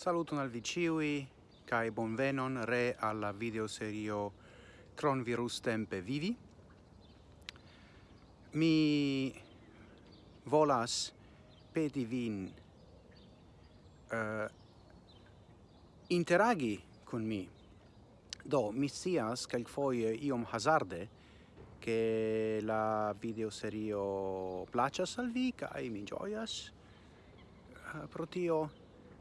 Saluton al vi ciui, cae bonvenon re alla videoserio Cronvirus Tempe Vivi. Mi volas peti vin uh, interagi con mi. Do, mi sias calcfoie iom hazarde che la videoserio placas al vi, cae mi gioias uh, pro tio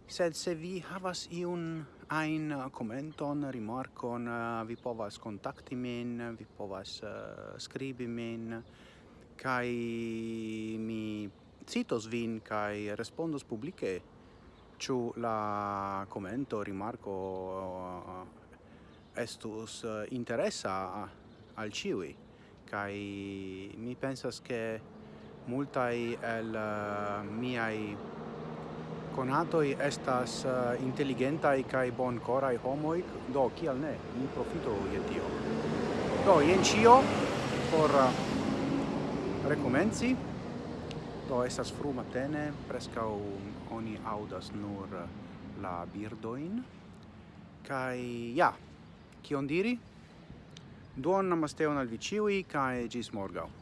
sed se vi havas iun ein eh, commenton, rimarkon, eh, vi povas kontakti min, vi povas uh, skribi min, kai mi citos vin kai respondos publike ĉu la commento, rimarco uh, estus uh, interesa al ciui kai mi pensas ke multai el uh, miai konatoj estas eh, uh, inteligentaj kaj bonkoraj homoj, do kial ne, ni profito je tio. Do, jen ĉio por eh, uh, rekomenci. Do, estas fru matene, preskaŭ oni aŭdas nur eh, la birdojn. Kaj ja, kion diri? Duon namasteon al vi ĉiuj kaj ĝis morgaŭ.